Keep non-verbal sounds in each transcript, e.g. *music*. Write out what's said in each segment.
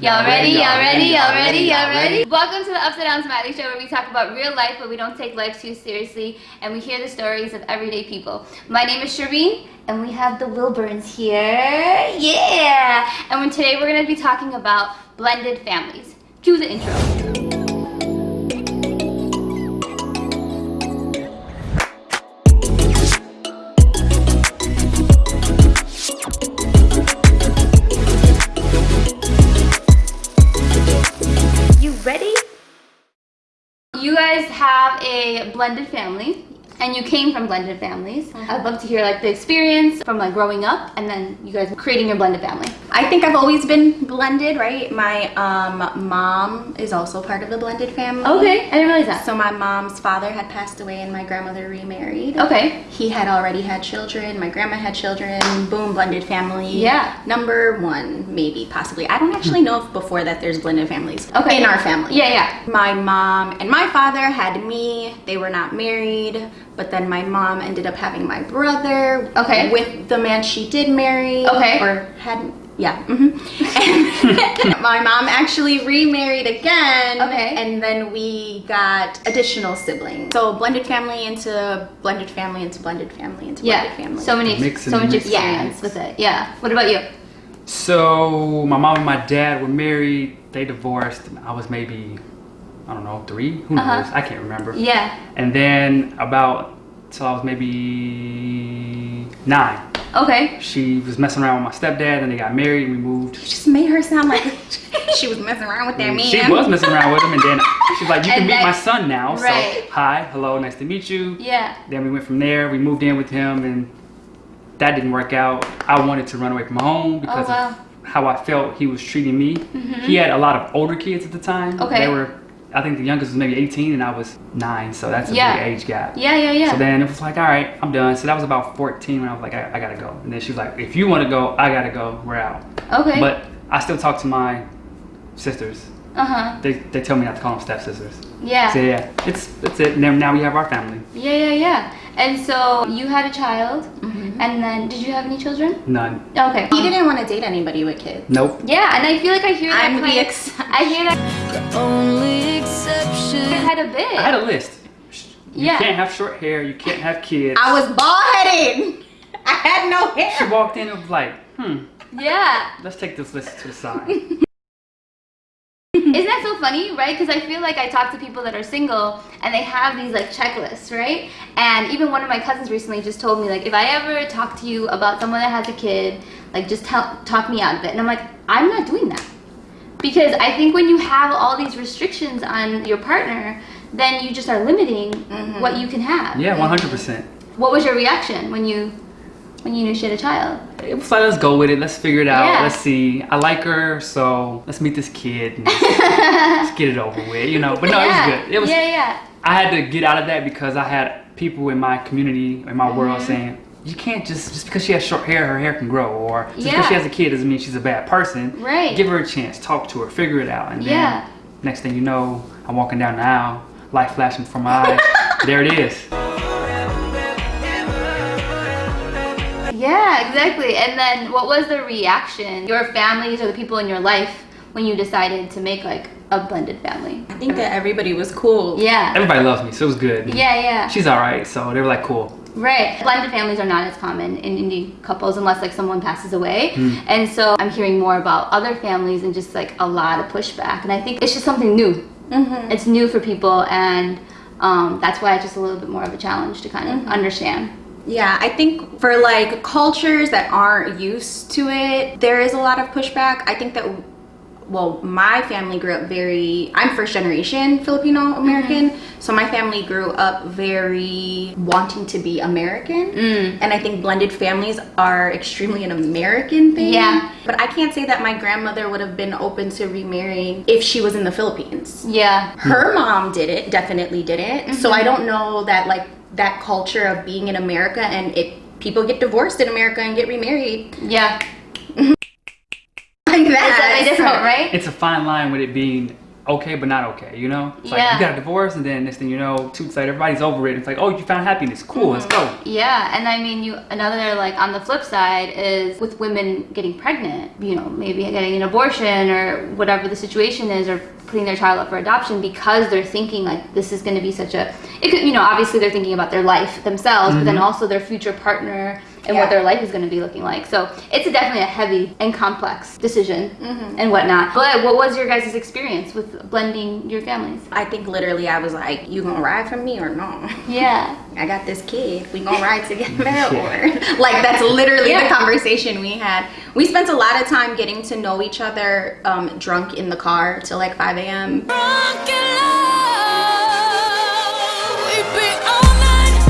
Y'all ready? Y'all ready? Y'all ready? Y'all ready? Welcome to the Upside Down Smiley Show where we talk about real life but we don't take life too seriously and we hear the stories of everyday people. My name is Shireen and we have the Wilburns here. Yeah! And today we're going to be talking about blended families. Cue the intro. Guys have a blended family and you came from blended families. Uh-huh. I'd love to hear like the experience from like growing up and then you guys creating your blended family. I think I've always been blended, right? My um, mom is also part of the blended family. Okay, I didn't realize that. So my mom's father had passed away and my grandmother remarried. Okay. He had already had children. My grandma had children. Boom, blended family. Yeah. Number one, maybe, possibly. I don't actually know if before that there's blended families. Okay. In our family. Yeah, yeah. My mom and my father had me. They were not married but then my mom ended up having my brother okay with the man she did marry okay or had yeah mm -hmm. *laughs* my mom actually remarried again okay and then we got additional siblings so blended family into blended family into blended family into yeah. blended family so many so much experience yes. with it yeah what about you so my mom and my dad were married they divorced i was maybe I don't know, three? Who knows? Uh -huh. I can't remember. Yeah. And then about till I was maybe nine. Okay. She was messing around with my stepdad, and they got married, and we moved. You just made her sound like *laughs* she was messing around with that man. She was messing around with him, and then she's like, "You can meet my son now." Right. So, hi, hello, nice to meet you. Yeah. Then we went from there. We moved in with him, and that didn't work out. I wanted to run away from home oh, because oh, wow. of how I felt he was treating me. Mm -hmm. He had a lot of older kids at the time. Okay. They were I think the youngest was maybe 18 and I was nine, so that's a yeah. big age gap. Yeah, yeah, yeah. So then it was like, all right, I'm done. So that was about 14 when I was like, I, I gotta go. And then she was like, if you want to go, I gotta go. We're out. Okay. But I still talk to my sisters. Uh huh. They, they tell me not to call them step sisters. Yeah. So yeah, it's that's it. And now we have our family. Yeah, yeah, yeah. And so you had a child, mm -hmm. and then did you have any children? None. Okay. He didn't want to date anybody with kids. Nope. Yeah, and I feel like I hear that. I'm the exception. I hear that. The only exception. I had a bit. I had a list. You yeah. can't have short hair. You can't have kids. I was bald headed. I had no hair. She walked in and was like, hmm. Yeah. Let's take this list to the side. *laughs* Isn't that so funny, right? Because I feel like I talk to people that are single and they have these like checklists, right? And even one of my cousins recently just told me like, if I ever talk to you about someone that has a kid, like just tell, talk me out of it. And I'm like, I'm not doing that. Because I think when you have all these restrictions on your partner, then you just are limiting mm -hmm. what you can have. Yeah, 100%. What was your reaction when you when you knew she had a child? It was like, let's go with it. Let's figure it out. Yeah. Let's see. I like her, so let's meet this kid. *laughs* let's get it over with, you know. But no, yeah. it was good. It was. Yeah, yeah. I had to get out of that because I had people in my community, in my mm -hmm. world, mm-hmm. saying, you can't just just because she has short hair, her hair can grow, or just yeah. because she has a kid doesn't mean she's a bad person. Right. Give her a chance, talk to her, figure it out, and then yeah. next thing you know, I'm walking down the aisle, light flashing from my eyes. *laughs* there it is. Yeah, exactly. And then what was the reaction, your families or the people in your life when you decided to make like a blended family? I think that everybody was cool. Yeah. Everybody loves me, so it was good. Yeah, yeah. She's all right, so they were like, cool. Right. Blended families are not as common in Indian couples unless like someone passes away. Mm. And so I'm hearing more about other families and just like a lot of pushback. And I think it's just something new. Mm -hmm. It's new for people and um, that's why it's just a little bit more of a challenge to kind of mm -hmm. understand. Yeah, I think for like cultures that aren't used to it, there is a lot of pushback. I think that well, my family grew up very, I'm first generation Filipino American. Mm -hmm. So my family grew up very wanting to be American. Mm. And I think blended families are extremely an American thing. Yeah. But I can't say that my grandmother would have been open to remarrying if she was in the Philippines. Yeah. Her mom did it, definitely did it. Mm -hmm. So I don't know that like that culture of being in America and it people get divorced in America and get remarried. Yeah. Like that. It's different, right? It's a fine line with it being okay but not okay, you know? It's like you got a divorce and then next thing you know, two weeks later everybody's over it. It's like, oh you found happiness. Cool, let's mm-hmm. go. Yeah, and I mean, you another like on the flip side is with women getting pregnant, you know, maybe getting an abortion or whatever the situation is, or putting their child up for adoption because they're thinking like this is going to be such a, it could, you know, obviously they're thinking about their life themselves, but then mm-hmm. also their future partner and Yeah. what their life is going to be looking like. So it's a, definitely a heavy and complex decision and whatnot. But what was your guys' experience with blending your families? I think literally I was like, you gonna ride for me or no? *laughs* Yeah. I got this kid. We gonna ride together *laughs* or *laughs* like that's literally Yeah. the conversation we had. We spent a lot of time getting to know each other um, drunk in the car till like 5 a.m.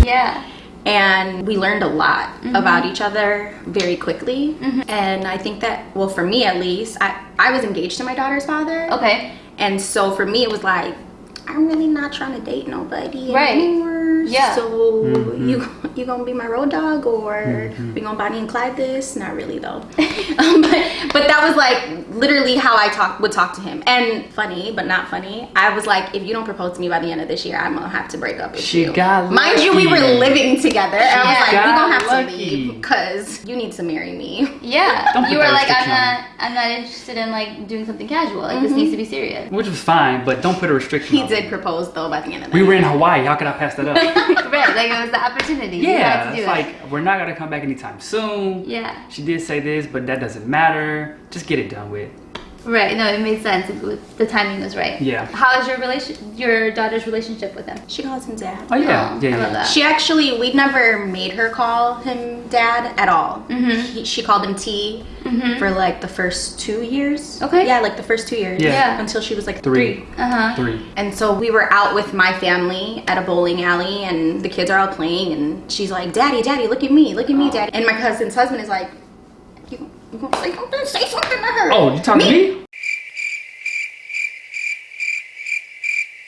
Yeah. And we learned a lot mm-hmm. about each other very quickly. Mm-hmm. And I think that, well, for me at least, I, I was engaged to my daughter's father. Okay. And so for me, it was like, I'm really not trying to date nobody Right. anymore. Yeah. So mm-hmm. you you gonna be my road dog or mm-hmm. we gonna Bonnie and Clyde this? Not really though. *laughs* um, but but that was like literally how I talk would talk to him. And funny, but not funny. I was like, if you don't propose to me by the end of this year, I'm gonna have to break up with She you. got Mind you, we were living together. And I was She like, we got gonna have to lucky. leave because you need to marry me. Yeah, *laughs* Don't you were like, I'm not, I'm not interested in like doing something casual. Like this mm-hmm. needs to be serious. Which was fine, but don't put a restriction He on did it. propose though by the end of the We night. were in Hawaii, how could I pass that up? *laughs* *laughs* right, like it was the opportunity. Yeah, to do it's it. like we're not gonna come back anytime soon. yeah, She did say this, but that doesn't matter. Just get it done with. Right. No, it made sense. It was, the timing was right. Yeah. How is your relation, your daughter's relationship with him? She calls him dad. Oh yeah, Oh, yeah, I love yeah. that. She actually, we never made her call him dad at all. Mm-hmm. He, she called him T Mhm. for like the first two years. Okay. Yeah, like the first two years. Yeah. Yeah. Until she was like Three. three. Uh huh. Three. And so we were out with my family at a bowling alley, and the kids are all playing, and she's like, "Daddy, Daddy, look at me, look at me, Daddy." And my cousin's husband is like, "You, you gonna say something? Say something to her." Oh, you talking to me?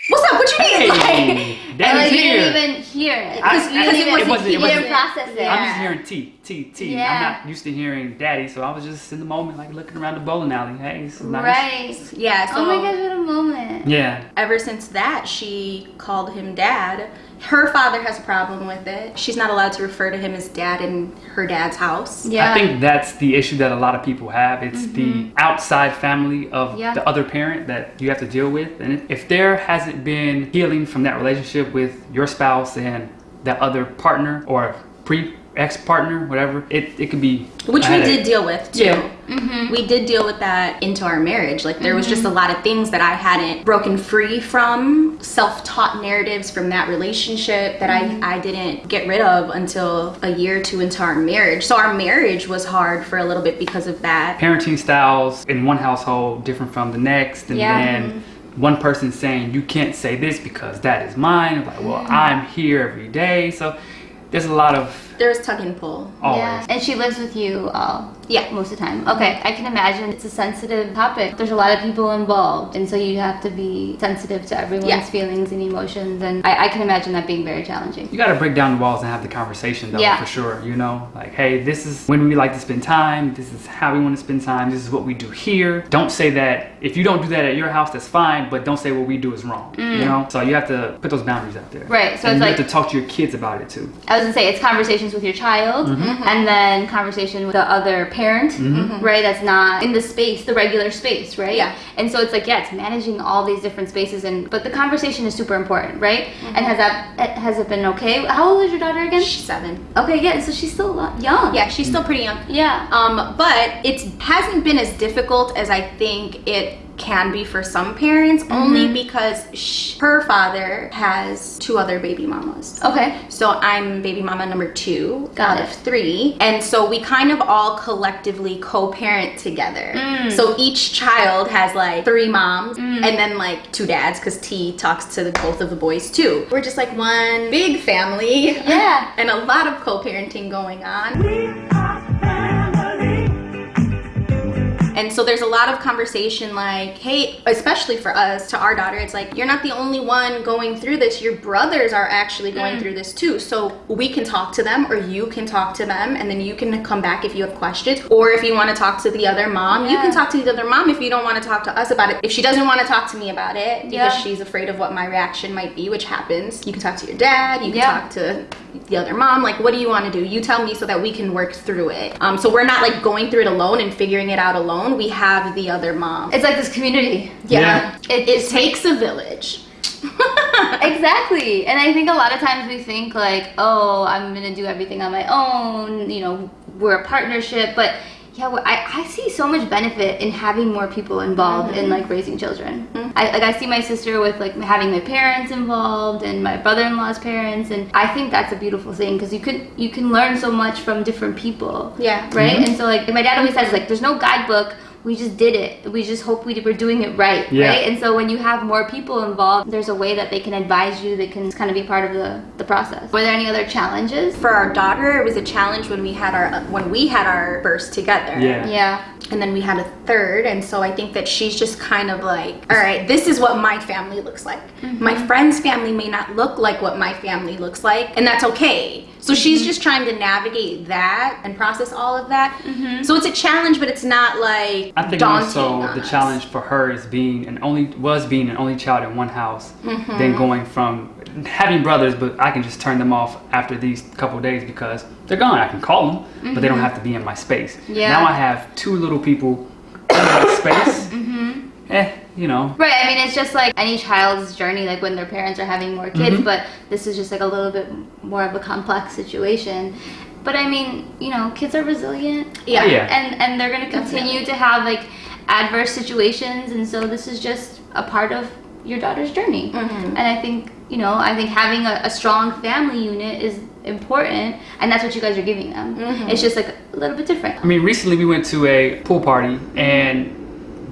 What's up? What you need? Like, Hey, Like, Daddy's oh, you here. didn't even hear it. I- Because I- you, it didn't- wasn't- you it didn't wasn't- process it. Yeah. I'm just hearing T, T, T. Yeah. am not used to hearing daddy, so I was just in the moment, like looking around the bowling alley. Hey, this is nice. Right. yeah. So oh my gosh, what a moment. Yeah. ever since that, she called him dad. Her father has a problem with it. She's not allowed to refer to him as dad in her dad's house. Yeah. I think that's the issue that a lot of people have. It's the mm-hmm. outside family of Yeah. the other parent that you have to deal with. And if there hasn't been healing from that relationship with your spouse and that other partner or pre ex partner, whatever, it, it could be. Which we did deal with too. Yeah. Mm-hmm. We did deal with that into our marriage. Like there was just a mm-hmm. lot of things that I hadn't broken free from, self-taught narratives from that relationship that I, mm-hmm. I didn't get rid of until a year or two into our marriage. So our marriage was hard for a little bit because of that. parenting styles in one household different from the next and Yeah. then one person saying you can't say this because that is mine I'm like well i'm here every day so there's a lot of There was tug and pull. always Yeah. And she lives with you all. Yeah. Most of the time. Okay. I can imagine it's a sensitive topic. There's a lot of people involved. And so you have to be sensitive to everyone's Yeah. feelings and emotions. And I, I can imagine that being very challenging. you got to break down the walls and have the conversation though Yeah. for sure you know like hey this is when we like to spend time this is how we want to spend time this is what we do here don't say that if you don't do that at your house that's fine but don't say what we do is wrong you know so you have to put those boundaries out there Mm. Right, so and it's you like- have to talk to your kids about it too I was gonna say it's conversations with your child mm-hmm. mm-hmm. and then conversation with the other parent, mm-hmm. Mm-hmm. right? That's not in the space, the regular space, right? Yeah. And so it's like, yeah, it's managing all these different spaces and but the conversation is super important, right? And has that eh, has it been okay? How old is your daughter again? She's seven. Okay, yeah, so she's still young. Yeah, she's still pretty young. Yeah. Um, but it hasn't been as difficult as I think it can be for some parents, only because sh- her father has two other baby mamas. Okay. So I'm baby mama number two Got out it. of three. And so we kind of all collectively co-parent together. Mm. So each child has like three moms and then like two dads because T talks to the, both of the boys too. We're just like one big family. Yeah. *laughs* and a lot of co-parenting going on. *laughs* And so there's a lot of conversation like, hey, especially for us, to our daughter, it's like, you're not the only one going through this. Your brothers are actually going Mm. through this too. So we can talk to them or you can talk to them and then you can come back if you have questions. Or if you want to talk to the other mom, you can talk to the other mom if you don't want to talk to us about it. If she doesn't want to talk to me about it because Yeah. she's afraid of what my reaction might be, which happens, you can talk to your dad, you can Yeah. talk to the other mom. Like, what do you want to do? You tell me so that we can work through it. Um, so we're not like going through it alone and figuring it out alone. We have the other mom. It's like this community. Yeah. It, It takes a village. *laughs* exactly and i think a lot of times we think like oh i'm gonna do everything on my own you know we're a partnership but yeah well, I, I see so much benefit in having more people involved in mm-hmm. like raising children. Mm-hmm. I, like i see my sister with like having my parents involved and my brother-in-law's parents and i think that's a beautiful thing because you could you can learn so much from different people. Yeah. right? Mm-hmm. And so like my dad always says like there's no guidebook we just did it. We just hope we were doing it right Yeah. right? And so when you have more people involved there's a way that they can advise you they can kind of be part of the, the process. Were there any other challenges? For our daughter, it was a challenge when we had our when we had our first together. Yeah. yeah. And then we had a third and so i think that she's just kind of like all right this is what my family looks like. Mm-hmm. My friend's family may not look like what my family looks like and that's okay so she's just trying to navigate that and process all of that so it's a challenge but it's not like I think more daunting so the us. challenge for her is being an only was being an only child in one house, Mm-hmm. then going from having brothers, but I can just turn them off after these couple of days because they're gone. I can call them, but they don't have to be in my space. Mm-hmm. Yeah. Now I have two little people in my *coughs* space. Mm-hmm. Eh, you know. right i mean it's just like any child's journey like when their parents are having more kids Mhm. but this is just like a little bit more of a complex situation but i mean you know kids are resilient yeah, Oh, yeah. and and they're going to continue to have like adverse situations and so this is just a part of your daughter's journey Mhm. and i think you know i think having a, a strong family unit is important and that's what you guys are giving them Mhm. it's just like a little bit different I mean, recently we went to a pool party and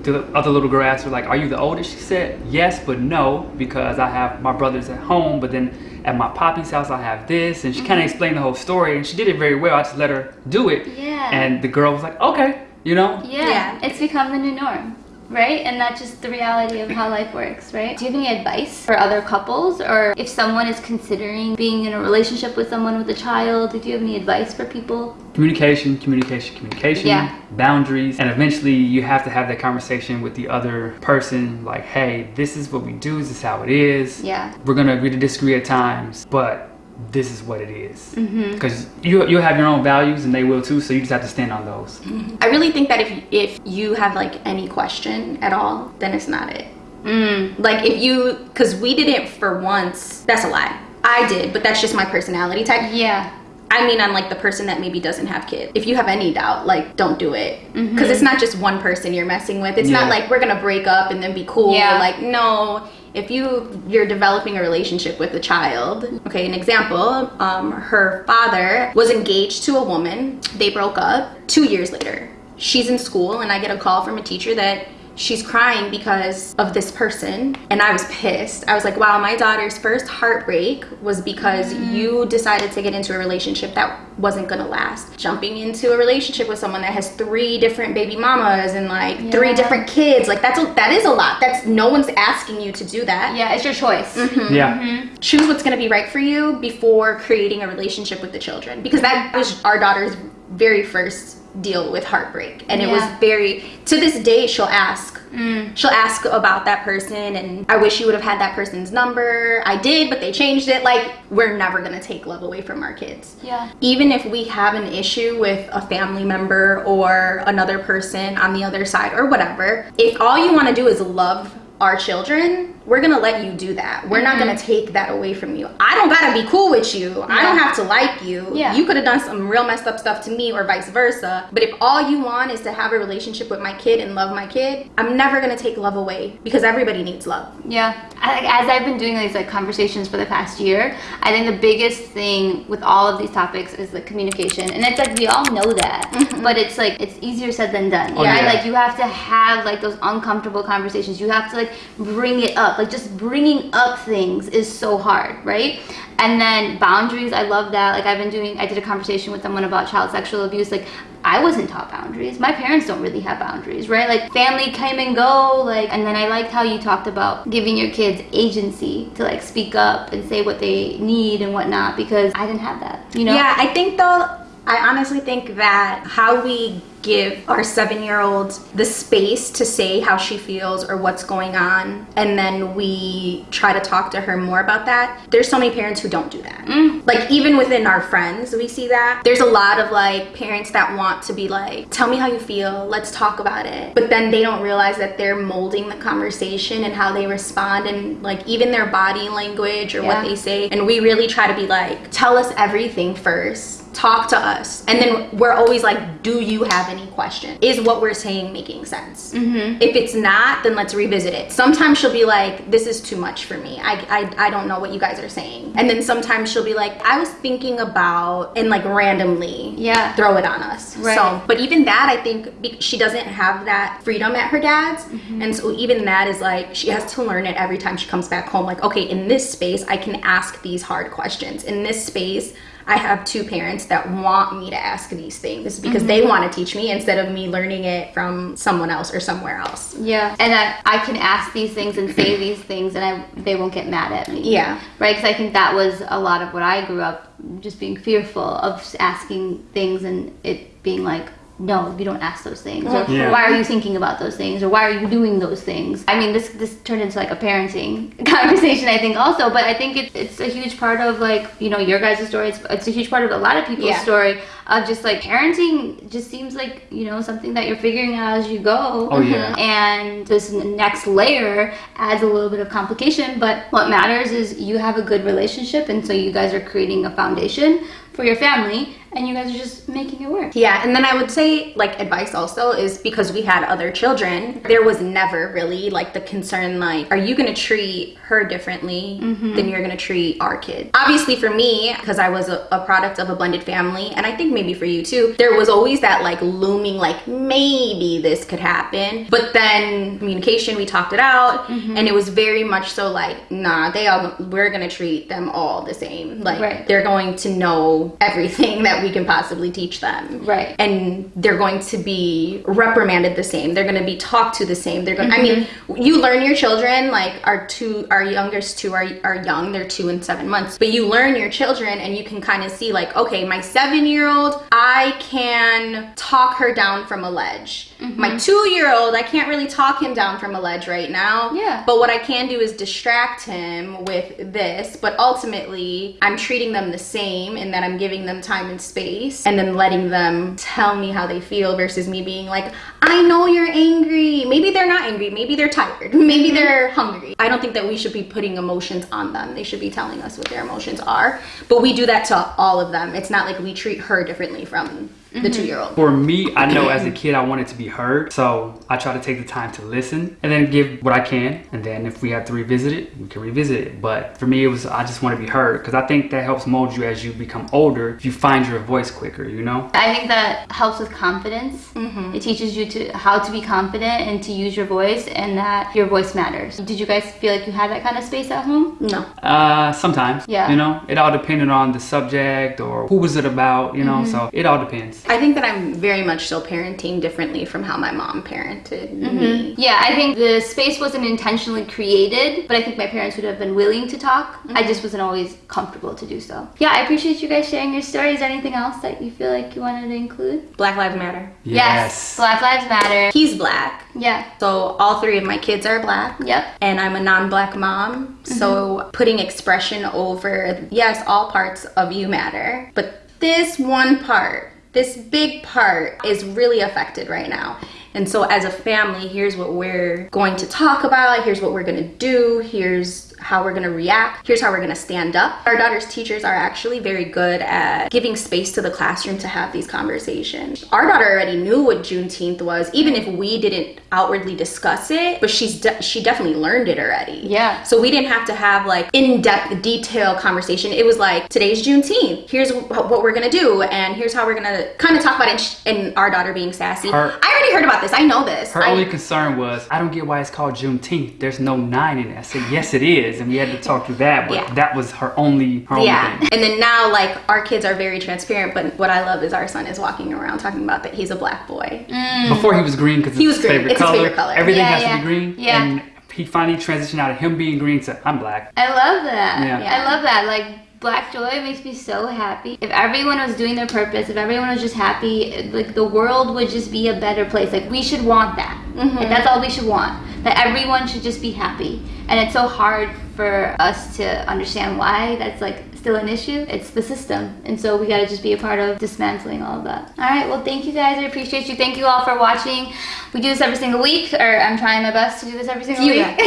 the other little girl asked her like, "Are you the oldest?" She said, "Yes, but no, because I have my brothers at home, but then at my poppy's house I have this." And she kind of mm-hmm. explained the whole story, and she did it very well. I just let her do it, yeah and the girl was like, "Okay," you know. yeah, Yeah. it's become the new norm right and that's just the reality of how life works right do you have any advice for other couples or if someone is considering being in a relationship with someone with a child do you have any advice for people Communication, communication, communication, Yeah. boundaries, and eventually you have to have that conversation with the other person. Like, hey, this is what we do. This is how it is. yeah We're gonna agree to disagree at times, but this is what it is. mm-hmm. because you you have your own values and they will too so you just have to stand on those i really think that if if you have like any question at all then it's not it mm. like if you because we did it for once that's a lie i did but that's just my personality type yeah I mean, I'm like the person that maybe doesn't have kids. If you have any doubt, like, don't do it. Because Mhm. it's not just one person you're messing with. It's Yeah. not like we're gonna break up and then be cool. Yeah. Like, no. If you you're developing a relationship with a child, okay, an example, um, her father was engaged to a woman. They broke up. Two years later, she's in school, and I get a call from a teacher that she's crying because of this person and i was pissed. I was like wow my daughter's first heartbreak was because you decided to get into a relationship that wasn't gonna last. Jumping into a relationship with someone that has three different baby mamas and like three different kids like that's a, that is a lot. That's no one's asking you to do that. Yeah it's your choice. Yeah. Mhm. choose what's going to be right for you before creating a relationship with the children because that was our daughter's very first deal with heartbreak. And it was very to this day she'll ask. Mm. she'll ask about that person and i wish you would have had that person's number. I did but they changed it. Like we're never going to take love away from our kids. Yeah. Even if we have an issue with a family member or another person on the other side or whatever, if all you want to do is love our children, we're gonna let you do that. We're not gonna mm-hmm. take that away from you. I don't gotta be cool with you. I don't have to like you. Yeah. You could have done some real messed up stuff to me or vice versa. But if all you want is to have a relationship with my kid and love my kid, I'm never gonna take love away because everybody needs love. Yeah, as I've been doing these like conversations for the past year, I think the biggest thing with all of these topics is the communication, and it's like we all know that, mm-hmm. but it's like it's easier said than done. Oh, right? yeah. Like you have to have like those uncomfortable conversations. You have to like like bring it up. Like just bringing up things is so hard, right? And then boundaries, I love that. Like I've been doing, I did a conversation with someone about child sexual abuse. Like I wasn't taught boundaries. My parents don't really have boundaries, right? Like family came and go, like, and then I liked how you talked about giving your kids agency to like speak up and say what they need and whatnot because I didn't have that, you know? Yeah, I think though, I honestly think that how we give our seven year old the space to say how she feels or what's going on, and then we try to talk to her more about that. There's so many parents who don't do that. Mm. Like, even within our friends, we see that. There's a lot of like parents that want to be like, tell me how you feel, let's talk about it. But then they don't realize that they're molding the conversation and how they respond, and like even their body language or Yeah. what they say. And we really try to be like, tell us everything first. Talk to us. And then we're always like, do you have any question? Is what we're saying making sense? Mm-hmm. If it's not, then let's revisit it. Sometimes she'll be like, this is too much for me. I, I, I don't know what you guys are saying. And then sometimes she'll be like, I was thinking about, and like randomly Yeah. throw it on us. Right. So, but even that, I think she doesn't have that freedom at her dad's. Mm-hmm. And so even that is like, she has to learn it every time she comes back home. Like, okay, in this space, I can ask these hard questions. In this space, I have two parents that want me to ask these things because they Mm-hmm. want to teach me instead of me learning it from someone else or somewhere else. Yeah, and I, I can ask these things and say *clears throat* these things, and I they won't get mad at me. Yeah. right. Because I think that was a lot of what I grew up just being fearful of asking things and it being like, no, you don't ask those things, or Yeah. why are you thinking about those things, or why are you doing those things? I mean, this this turned into like a parenting *laughs* conversation, I think, also. But I think it's it's a huge part of like you know your guys' story. It's, it's a huge part of a lot of people's Yeah. story of just like parenting. Just seems like you know something that you're figuring out as you go Oh, mm-hmm. yeah. and this next layer adds a little bit of complication but what matters is you have a good relationship and so you guys are creating a foundation for your family and you guys are just making it work Yeah, and then I would say like advice also is because we had other children, there was never really like the concern like, are you gonna treat her differently mm-hmm. than you're gonna treat our kid? Obviously for me, because I was a, a product of a blended family, and I think maybe for you too, there was always that like looming like maybe this could happen. But then communication, we talked it out, mm-hmm. and it was very much so like, nah, they all we're gonna treat them all the same. Like Right. they're going to know everything *laughs* that we can possibly teach them. Right. and they're going to be reprimanded the same. They're going to be talked to the same. They're going i mean mm-hmm. you learn your children like our two our youngest two are, are young. They're two and seven months. But you learn your children and you can kind of see like okay my seven year old i can talk her down from a ledge. Mm-hmm. My two year old i can't really talk him down from a ledge right now. Yeah. but what i can do is distract him with this but ultimately i'm treating them the same in that i'm giving them time and space and then letting them tell me how they feel versus me being like i know you're angry. Maybe they're not angry. Maybe they're tired. *laughs* Maybe mm-hmm. they're hungry. I don't think that we should be putting emotions on them. They should be telling us what their emotions are. But we do that to all of them. It's not like we treat her differently from Mm-hmm. the two year old For me, I know as a *clears throat* kid I wanted to be heard, so I try to take the time to listen and then give what I can. And then if we have to revisit it, we can revisit it. But for me, it was I just want to be heard because I think that helps mold you as you become older. If you find your voice quicker, you know. i think that helps with confidence mm-hmm. it teaches you to how to be confident and to use your voice and that your voice matters did you guys feel like you had that kind of space at home no Uh, sometimes. Yeah. You know, it all depended on the subject or who was it about. You know, mm-hmm. so it all depends. I think that I'm very much still parenting differently from how my mom parented me. Mm-hmm. Yeah, I think the space wasn't intentionally created, but I think my parents would have been willing to talk. I mm-hmm. just wasn't always comfortable to do so. Yeah, I appreciate you guys sharing your stories. Is there anything else that you feel like you wanted to include? Black Lives Matter. Yes. Black Lives Matter. He's black. Yeah. So all three of my kids are black. Yep. And I'm a non-black mom. Mm-hmm. So putting expression over yes, all parts of you matter. But this one part, this big part is really affected right now. And so as a family, here's what we're going to talk about. Here's what we're to do. Here's how we're gonna react. Here's how we're gonna stand up. Our daughter's teachers are actually very good at giving space to the classroom to have these conversations. Our daughter already knew what Juneteenth was, even if we didn't outwardly discuss it, but she's de- she definitely learned it already. Yeah. So we didn't have to have like in-depth, detailed conversation. It was like today's Juneteenth. Here's what we're gonna do, and here's how we're gonna kind of talk about it. And our daughter being sassy. Her- I already heard about this. I know this. Her I- only concern was, I don't get why it's called Juneteenth. There's no nine in it. I said, yes, it is, and we had to talk through that. But Yeah. that was her only, her yeah only thing. and then now like our kids are very transparent but what i love is our son is walking around talking about that he's a black boy mm. Before he was green because He was his green. favorite It's his favorite color. Everything Yeah, has yeah. to be green. Yeah. And he finally transitioned out of him being green to I'm black. I love that. Yeah. I love that. Like Black Joy makes me so happy. If everyone was doing their purpose, if everyone was just happy, like the world would just be a better place. Like we should want that. Mm-hmm. Like, that's all we should want. That everyone should just be happy. And it's so hard for us to understand why that's like still an issue. It's the system. And so we got to just be a part of dismantling all of that. All right. Well, thank you guys. I appreciate you. Thank you all for watching. We do this every single week, or I'm trying my best to do this every single You week. *laughs* and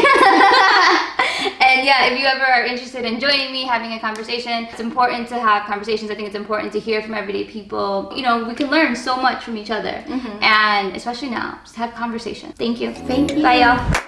yeah, if you ever are interested in joining me, having a conversation, it's important to have conversations. I think it's important to hear from everyday people. You know, we can learn so much from each other. Mm-hmm. And especially now, just have conversation. Thank you. Thank you. Bye, y'all.